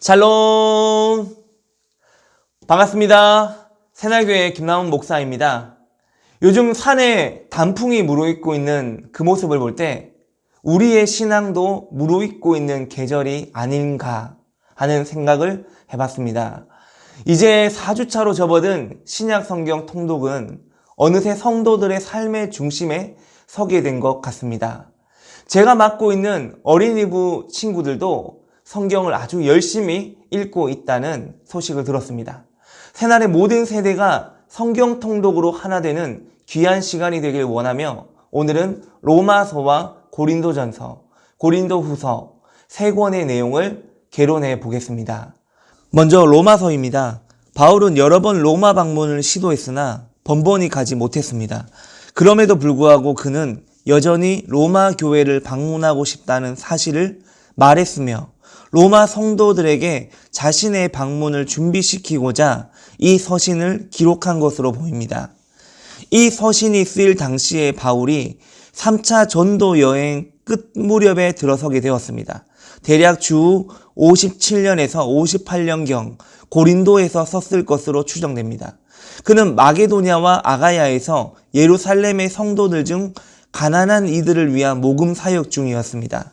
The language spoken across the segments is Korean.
샬롬! 반갑습니다. 새날교회 김남훈 목사입니다. 요즘 산에 단풍이 무르익고 있는 그 모습을 볼 때 우리의 신앙도 무르익고 있는 계절이 아닌가 하는 생각을 해봤습니다. 이제 4주차로 접어든 신약 성경 통독은 어느새 성도들의 삶의 중심에 서게 된 것 같습니다. 제가 맡고 있는 어린이부 친구들도 성경을 아주 열심히 읽고 있다는 소식을 들었습니다. 새날의 모든 세대가 성경 통독으로 하나 되는 귀한 시간이 되길 원하며 오늘은 로마서와 고린도전서, 고린도후서 세 권의 내용을 개론해 보겠습니다. 먼저 로마서입니다. 바울은 여러 번 로마 방문을 시도했으나 번번이 가지 못했습니다. 그럼에도 불구하고 그는 여전히 로마 교회를 방문하고 싶다는 사실을 말했으며 로마 성도들에게 자신의 방문을 준비시키고자 이 서신을 기록한 것으로 보입니다. 이 서신이 쓰일 당시에 바울이 3차 전도 여행 끝 무렵에 들어서게 되었습니다. 대략 주 57년에서 58년경 고린도에서 썼을 것으로 추정됩니다. 그는 마게도냐와 아가야에서 예루살렘의 성도들 중 가난한 이들을 위한 모금 사역 중이었습니다.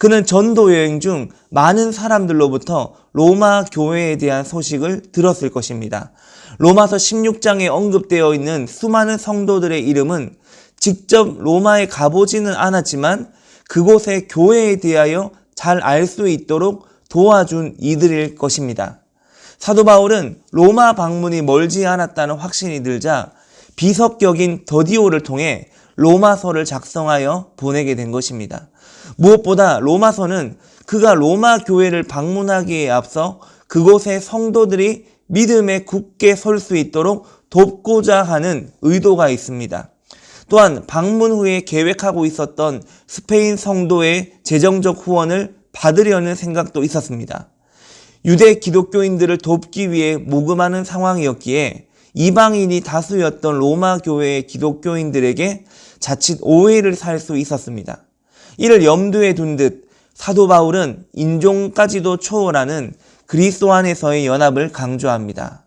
그는 전도 여행 중 많은 사람들로부터 로마 교회에 대한 소식을 들었을 것입니다. 로마서 16장에 언급되어 있는 수많은 성도들의 이름은 직접 로마에 가보지는 않았지만 그곳의 교회에 대하여 잘 알 수 있도록 도와준 이들일 것입니다. 사도 바울은 로마 방문이 멀지 않았다는 확신이 들자 비석격인 더디오를 통해 로마서를 작성하여 보내게 된 것입니다. 무엇보다 로마서는 그가 로마 교회를 방문하기에 앞서 그곳의 성도들이 믿음에 굳게 설 수 있도록 돕고자 하는 의도가 있습니다. 또한 방문 후에 계획하고 있었던 스페인 성도의 재정적 후원을 받으려는 생각도 있었습니다. 유대 기독교인들을 돕기 위해 모금하는 상황이었기에 이방인이 다수였던 로마 교회의 기독교인들에게 자칫 오해를 살 수 있었습니다. 이를 염두에 둔 듯 사도 바울은 인종까지도 초월하는 그리스도 안에서의 연합을 강조합니다.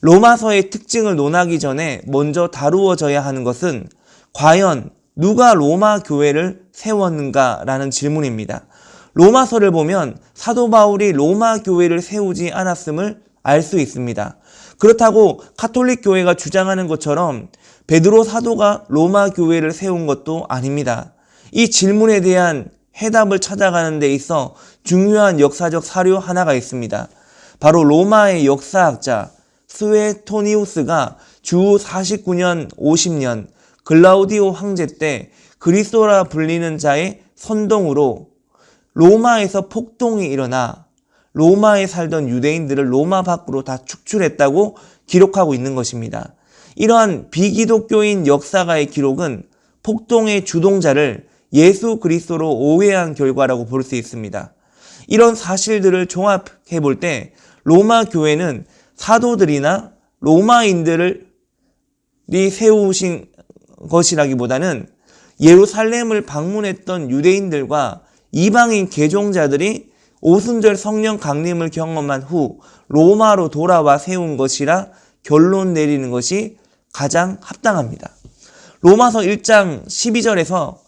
로마서의 특징을 논하기 전에 먼저 다루어져야 하는 것은 과연 누가 로마 교회를 세웠는가라는 질문입니다. 로마서를 보면 사도 바울이 로마 교회를 세우지 않았음을 알 수 있습니다. 그렇다고 카톨릭 교회가 주장하는 것처럼 베드로 사도가 로마 교회를 세운 것도 아닙니다. 이 질문에 대한 해답을 찾아가는 데 있어 중요한 역사적 사료 하나가 있습니다. 바로 로마의 역사학자 스웨토니우스가 주 49년 50년 글라우디오 황제 때 그리스도라 불리는 자의 선동으로 로마에서 폭동이 일어나 로마에 살던 유대인들을 로마 밖으로 다 축출했다고 기록하고 있는 것입니다. 이러한 비기독교인 역사가의 기록은 폭동의 주동자를 예수 그리스도로 오해한 결과라고 볼 수 있습니다. 이런 사실들을 종합해 볼 때 로마 교회는 사도들이나 로마인들을 세우신 것이라기보다는 예루살렘을 방문했던 유대인들과 이방인 개종자들이 오순절 성령 강림을 경험한 후 로마로 돌아와 세운 것이라 결론 내리는 것이 가장 합당합니다. 로마서 1장 12절에서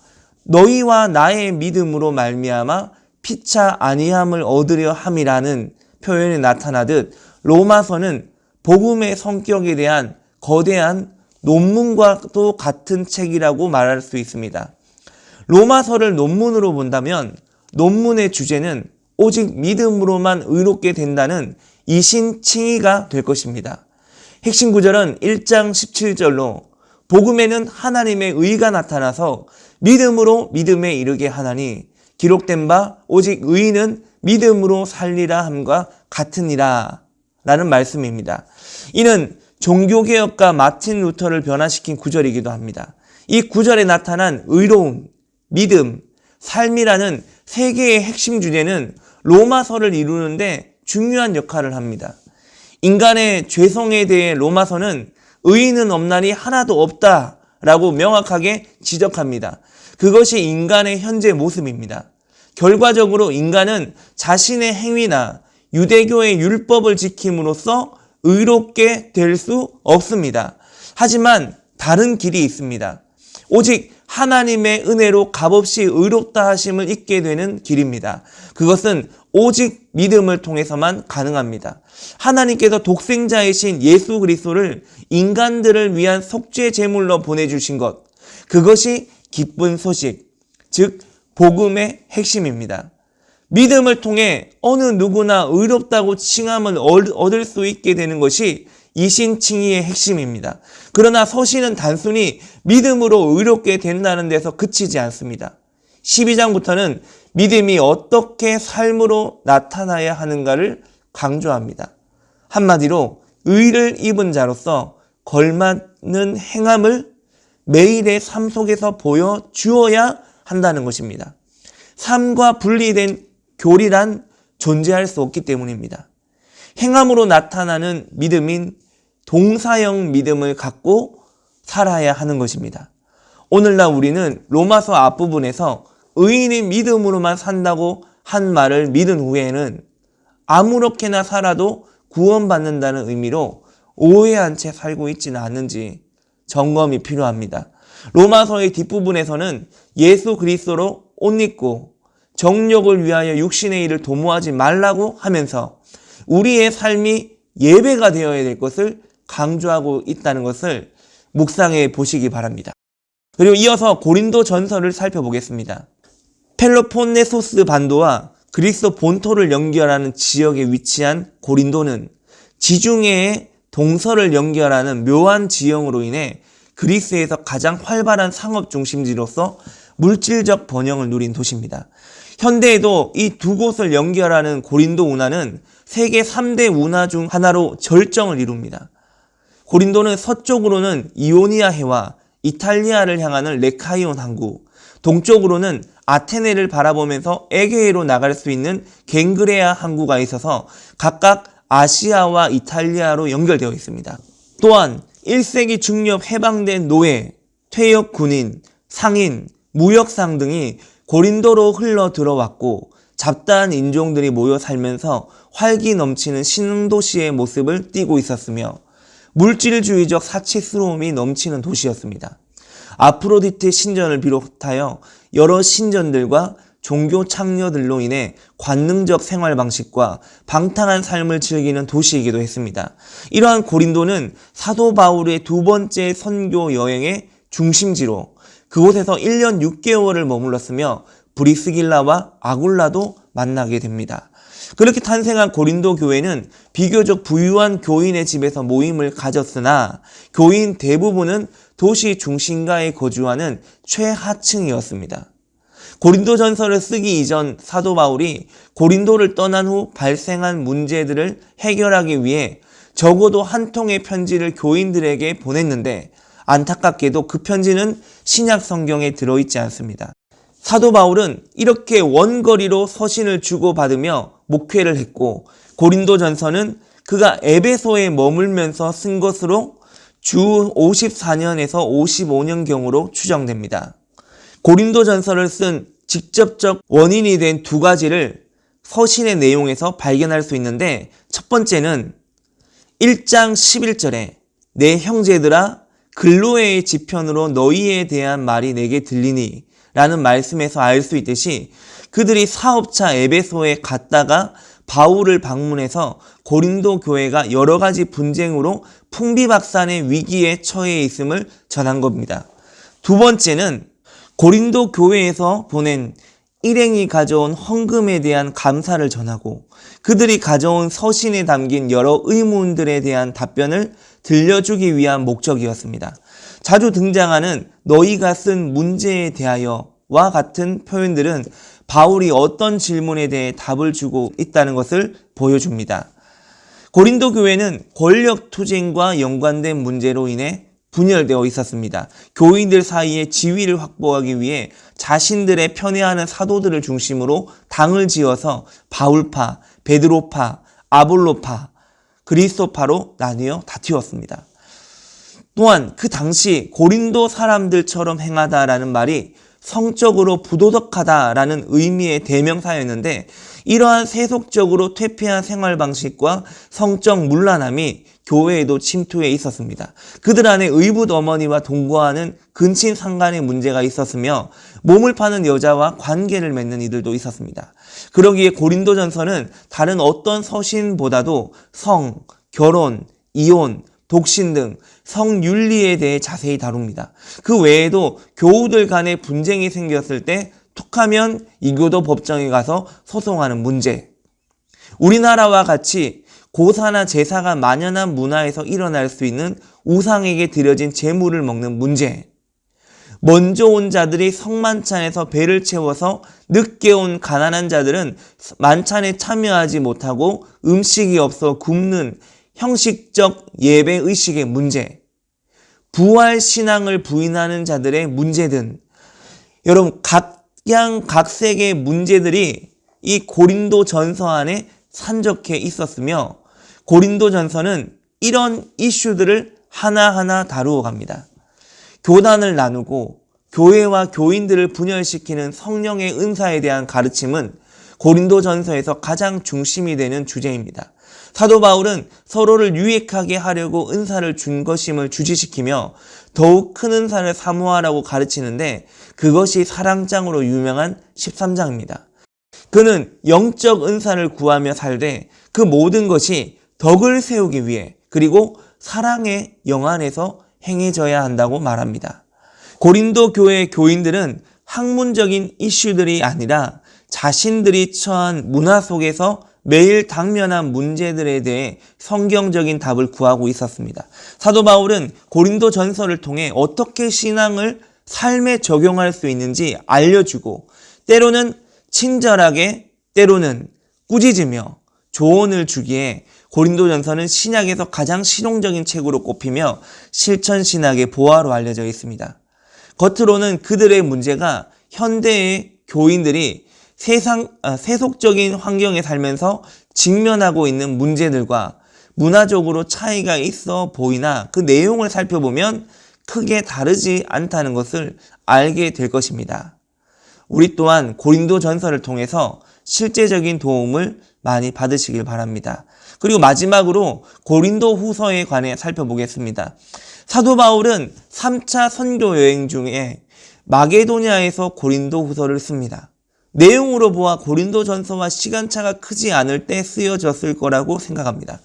너희와 나의 믿음으로 말미암아 피차 아니함을 얻으려 함이라는 표현이 나타나듯 로마서는 복음의 성격에 대한 거대한 논문과도 같은 책이라고 말할 수 있습니다. 로마서를 논문으로 본다면 논문의 주제는 오직 믿음으로만 의롭게 된다는 이신칭의가 될 것입니다. 핵심 구절은 1장 17절로 복음에는 하나님의 의가 나타나서 믿음으로 믿음에 이르게 하나니 기록된 바 오직 의인은 믿음으로 살리라 함과 같으니라 라는 말씀입니다. 이는 종교개혁가 마틴 루터를 변화시킨 구절이기도 합니다. 이 구절에 나타난 의로움, 믿음, 삶이라는 세 개의 핵심 주제는 로마서를 이루는데 중요한 역할을 합니다. 인간의 죄성에 대해 로마서는 의인은 없나니 하나도 없다 라고 명확하게 지적합니다. 그것이 인간의 현재 모습입니다. 결과적으로 인간은 자신의 행위나 유대교의 율법을 지킴으로써 의롭게 될 수 없습니다. 하지만 다른 길이 있습니다. 오직 하나님의 은혜로 값없이 의롭다 하심을 잊게 되는 길입니다. 그것은 오직 믿음을 통해서만 가능합니다. 하나님께서 독생자이신 예수 그리스도를 인간들을 위한 속죄 제물로 보내주신 것, 그것이 기쁜 소식, 즉 복음의 핵심입니다. 믿음을 통해 어느 누구나 의롭다고 칭함을 얻을 수 있게 되는 것이 이신칭의의 핵심입니다. 그러나 서신은 단순히 믿음으로 의롭게 된다는 데서 그치지 않습니다. 12장부터는 믿음이 어떻게 삶으로 나타나야 하는가를 강조합니다. 한마디로 의를 입은 자로서 걸맞는 행함을 매일의 삶 속에서 보여주어야 한다는 것입니다. 삶과 분리된 교리란 존재할 수 없기 때문입니다. 행함으로 나타나는 믿음인 동사형 믿음을 갖고 살아야 하는 것입니다. 오늘날 우리는 로마서 앞부분에서 의인이 믿음으로만 산다고 한 말을 믿은 후에는 아무렇게나 살아도 구원받는다는 의미로 오해한 채 살고 있지는 않는지 점검이 필요합니다. 로마서의 뒷부분에서는 예수 그리스도로 옷 입고 정력을 위하여 육신의 일을 도모하지 말라고 하면서 우리의 삶이 예배가 되어야 될 것을 강조하고 있다는 것을 묵상해 보시기 바랍니다. 그리고 이어서 고린도 전설을 살펴보겠습니다. 펠로폰네소스 반도와 그리스 본토를 연결하는 지역에 위치한 고린도는 지중해의 동서를 연결하는 묘한 지형으로 인해 그리스에서 가장 활발한 상업 중심지로서 물질적 번영을 누린 도시입니다. 현대에도 이 두 곳을 연결하는 고린도 운하는 세계 3대 운하 중 하나로 절정을 이룹니다. 고린도는 서쪽으로는 이오니아 해와 이탈리아를 향하는 레카이온 항구, 동쪽으로는 아테네를 바라보면서 에게해로 나갈 수 있는 갱그레아 항구가 있어서 각각 아시아와 이탈리아로 연결되어 있습니다. 또한 1세기 중엽 해방된 노예, 퇴역 군인, 상인, 무역상 등이 고린도로 흘러 들어왔고 잡다한 인종들이 모여 살면서 활기 넘치는 신도시의 모습을 띠고 있었으며 물질주의적 사치스러움이 넘치는 도시였습니다. 아프로디테 신전을 비롯하여 여러 신전들과 종교 창녀들로 인해 관능적 생활 방식과 방탕한 삶을 즐기는 도시이기도 했습니다. 이러한 고린도는 사도 바울의 두 번째 선교 여행의 중심지로 그곳에서 1년 6개월을 머물렀으며 브리스길라와 아굴라도 만나게 됩니다. 그렇게 탄생한 고린도 교회는 비교적 부유한 교인의 집에서 모임을 가졌으나 교인 대부분은 도시 중심가에 거주하는 최하층이었습니다. 고린도 전설을 쓰기 이전 사도 바울이 고린도를 떠난 후 발생한 문제들을 해결하기 위해 적어도 한 통의 편지를 교인들에게 보냈는데 안타깝게도 그 편지는 신약 성경에 들어있지 않습니다. 사도 바울은 이렇게 원거리로 서신을 주고받으며 목회를 했고 고린도 전서는 그가 에베소에 머물면서 쓴 것으로 주 54년에서 55년경으로 추정됩니다. 고린도 전서를 쓴 직접적 원인이 된 두 가지를 서신의 내용에서 발견할 수 있는데 첫 번째는 1장 11절에 내 형제들아 글로에의 지편으로 너희에 대한 말이 내게 들리니 라는 말씀에서 알 수 있듯이 그들이 사업차 에베소에 갔다가 바울을 방문해서 고린도 교회가 여러 가지 분쟁으로 풍비박산의 위기에 처해 있음을 전한 겁니다. 두 번째는 고린도 교회에서 보낸 일행이 가져온 헌금에 대한 감사를 전하고 그들이 가져온 서신에 담긴 여러 의문들에 대한 답변을 들려주기 위한 목적이었습니다. 자주 등장하는 너희가 쓴 문제에 대하여 와 같은 표현들은 바울이 어떤 질문에 대해 답을 주고 있다는 것을 보여줍니다. 고린도 교회는 권력 투쟁과 연관된 문제로 인해 분열되어 있었습니다. 교인들 사이에 지위를 확보하기 위해 자신들의 편애하는 사도들을 중심으로 당을 지어서 바울파, 베드로파, 아볼로파, 그리스도파로 나뉘어 다투었습니다. 또한 그 당시 고린도 사람들처럼 행하다라는 말이 성적으로 부도덕하다라는 의미의 대명사였는데 이러한 세속적으로 퇴폐한 생활 방식과 성적 문란함이 교회에도 침투해 있었습니다. 그들 안에 의붓 어머니와 동거하는 근친 상간의 문제가 있었으며 몸을 파는 여자와 관계를 맺는 이들도 있었습니다. 그러기에 고린도전서는 다른 어떤 서신보다도 성, 결혼, 이혼, 독신 등 성윤리에 대해 자세히 다룹니다. 그 외에도 교우들 간에 분쟁이 생겼을 때 툭하면 이교도 법정에 가서 소송하는 문제. 우리나라와 같이 고사나 제사가 만연한 문화에서 일어날 수 있는 우상에게 드려진 재물을 먹는 문제. 먼저 온 자들이 성만찬에서 배를 채워서 늦게 온 가난한 자들은 만찬에 참여하지 못하고 음식이 없어 굶는 형식적 예배 의식의 문제. 부활 신앙을 부인하는 자들의 문제 등 여러분 각양 각색의 문제들이 이 고린도 전서 안에 산적해 있었으며 고린도 전서는 이런 이슈들을 하나하나 다루어 갑니다. 교단을 나누고 교회와 교인들을 분열시키는 성령의 은사에 대한 가르침은 고린도 전서에서 가장 중심이 되는 주제입니다. 사도 바울은 서로를 유익하게 하려고 은사를 준 것임을 주지시키며 더욱 큰 은사를 사모하라고 가르치는데 그것이 사랑장으로 유명한 13장입니다. 그는 영적 은사를 구하며 살되 그 모든 것이 덕을 세우기 위해 그리고 사랑의 영 안에서 행해져야 한다고 말합니다. 고린도 교회 교인들은 학문적인 이슈들이 아니라 자신들이 처한 문화 속에서 매일 당면한 문제들에 대해 성경적인 답을 구하고 있었습니다. 사도 바울은 고린도 전서를 통해 어떻게 신앙을 삶에 적용할 수 있는지 알려주고 때로는 친절하게 때로는 꾸짖으며 조언을 주기에 고린도전서는 신약에서 가장 실용적인 책으로 꼽히며 실천 신학의 보화로 알려져 있습니다. 겉으로는 그들의 문제가 현대의 교인들이 세상 아, 세속적인 환경에 살면서 직면하고 있는 문제들과 문화적으로 차이가 있어 보이나 그 내용을 살펴보면 크게 다르지 않다는 것을 알게 될 것입니다. 우리 또한 고린도 전서를 통해서 실제적인 도움을 많이 받으시길 바랍니다. 그리고 마지막으로 고린도 후서에 관해 살펴보겠습니다. 사도 바울은 3차 선교 여행 중에 마게도냐에서 고린도 후서를 씁니다. 내용으로 보아 고린도 전서와 시간차가 크지 않을 때 쓰여졌을 거라고 생각합니다.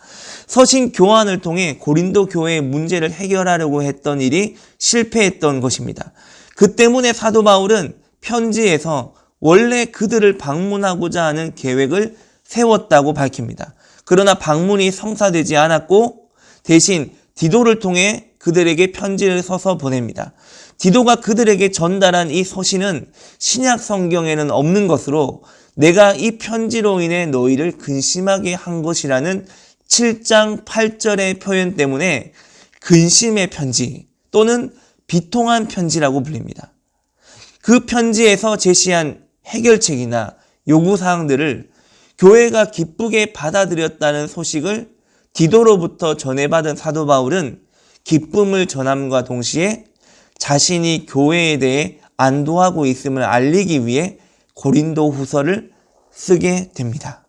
서신 교환을 통해 고린도 교회의 문제를 해결하려고 했던 일이 실패했던 것입니다. 그 때문에 사도 바울은 편지에서 원래 그들을 방문하고자 하는 계획을 세웠다고 밝힙니다. 그러나 방문이 성사되지 않았고 대신 디도를 통해 그들에게 편지를 써서 보냅니다. 디도가 그들에게 전달한 이 서신은 신약 성경에는 없는 것으로 내가 이 편지로 인해 너희를 근심하게 한 것이라는 7장 8절의 표현 때문에 근심의 편지 또는 비통한 편지라고 불립니다. 그 편지에서 제시한 해결책이나 요구사항들을 교회가 기쁘게 받아들였다는 소식을 디도로부터 전해받은 사도 바울은 기쁨을 전함과 동시에 자신이 교회에 대해 안도하고 있음을 알리기 위해 고린도 후서를 쓰게 됩니다.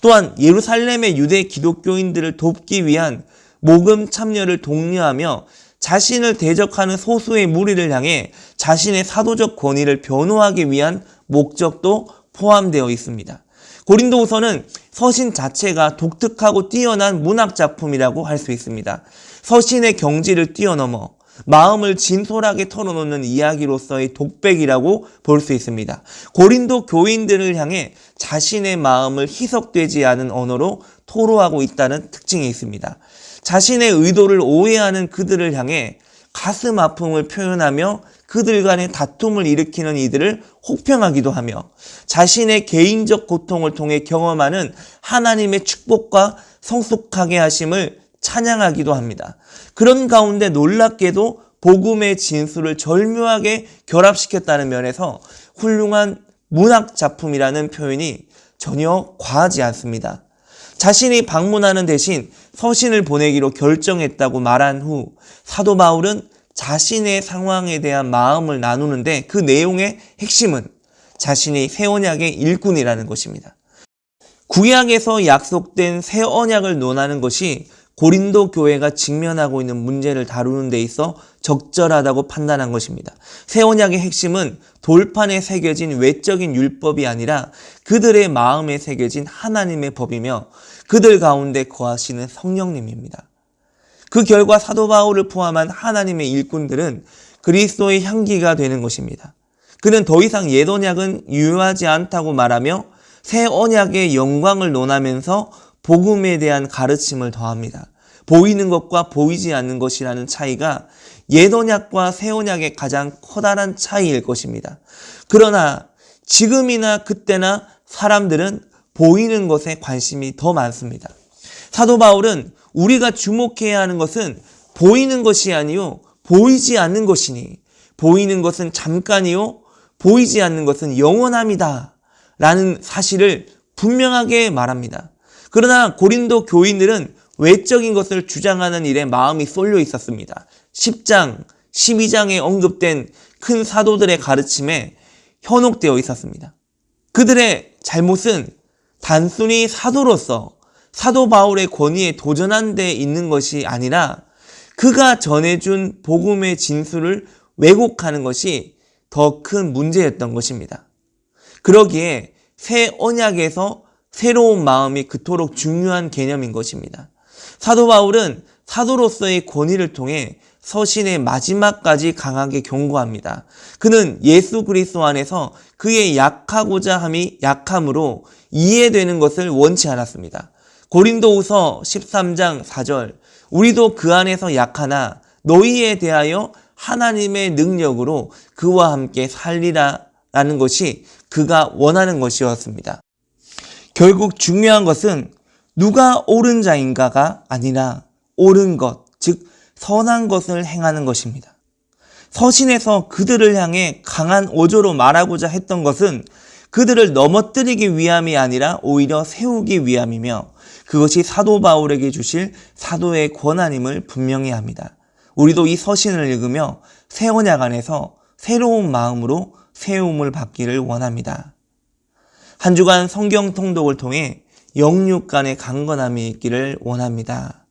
또한 예루살렘의 유대 기독교인들을 돕기 위한 모금 참여를 독려하며 자신을 대적하는 소수의 무리를 향해 자신의 사도적 권위를 변호하기 위한 목적도 포함되어 있습니다. 고린도후서는 서신 자체가 독특하고 뛰어난 문학 작품이라고 할 수 있습니다. 서신의 경지를 뛰어넘어 마음을 진솔하게 털어놓는 이야기로서의 독백이라고 볼 수 있습니다. 고린도 교인들을 향해 자신의 마음을 희석되지 않은 언어로 토로하고 있다는 특징이 있습니다. 자신의 의도를 오해하는 그들을 향해 가슴 아픔을 표현하며 그들 간의 다툼을 일으키는 이들을 혹평하기도 하며 자신의 개인적 고통을 통해 경험하는 하나님의 축복과 성숙하게 하심을 찬양하기도 합니다. 그런 가운데 놀랍게도 복음의 진수를 절묘하게 결합시켰다는 면에서 훌륭한 문학 작품이라는 표현이 전혀 과하지 않습니다. 자신이 방문하는 대신 서신을 보내기로 결정했다고 말한 후 사도 바울은 자신의 상황에 대한 마음을 나누는데 그 내용의 핵심은 자신이 새 언약의 일꾼이라는 것입니다. 구약에서 약속된 새 언약을 논하는 것이 고린도 교회가 직면하고 있는 문제를 다루는 데 있어 적절하다고 판단한 것입니다. 새 언약의 핵심은 돌판에 새겨진 외적인 율법이 아니라 그들의 마음에 새겨진 하나님의 법이며 그들 가운데 거하시는 성령님입니다. 그 결과 사도 바울을 포함한 하나님의 일꾼들은 그리스도의 향기가 되는 것입니다. 그는 더 이상 옛 언약은 유효하지 않다고 말하며 새 언약의 영광을 논하면서 복음에 대한 가르침을 더합니다. 보이는 것과 보이지 않는 것이라는 차이가 옛 언약과 새 언약의 가장 커다란 차이일 것입니다. 그러나 지금이나 그때나 사람들은 보이는 것에 관심이 더 많습니다. 사도 바울은 우리가 주목해야 하는 것은 보이는 것이 아니요 보이지 않는 것이니 보이는 것은 잠깐이요 보이지 않는 것은 영원함이다 라는 사실을 분명하게 말합니다. 그러나 고린도 교인들은 외적인 것을 주장하는 일에 마음이 쏠려 있었습니다. 10장, 12장에 언급된 큰 사도들의 가르침에 현혹되어 있었습니다. 그들의 잘못은 단순히 사도로서 사도 바울의 권위에 도전한 데 있는 것이 아니라 그가 전해준 복음의 진술을 왜곡하는 것이 더 큰 문제였던 것입니다. 그러기에 새 언약에서 새로운 마음이 그토록 중요한 개념인 것입니다. 사도 바울은 사도로서의 권위를 통해 서신의 마지막까지 강하게 경고합니다. 그는 예수 그리스도 안에서 그의 약하고자 함이 약함으로 이해되는 것을 원치 않았습니다. 고린도후서 13장 4절 우리도 그 안에서 약하나 너희에 대하여 하나님의 능력으로 그와 함께 살리라 라는 것이 그가 원하는 것이었습니다. 결국 중요한 것은 누가 옳은 자인가가 아니라 옳은 것, 즉 선한 것을 행하는 것입니다. 서신에서 그들을 향해 강한 어조로 말하고자 했던 것은 그들을 넘어뜨리기 위함이 아니라 오히려 세우기 위함이며 그것이 사도 바울에게 주실 사도의 권한임을 분명히 합니다. 우리도 이 서신을 읽으며 새 언약 안에서 새로운 마음으로 세움을 받기를 원합니다. 한 주간 성경 통독을 통해 영육 간의 강건함이 있기를 원합니다.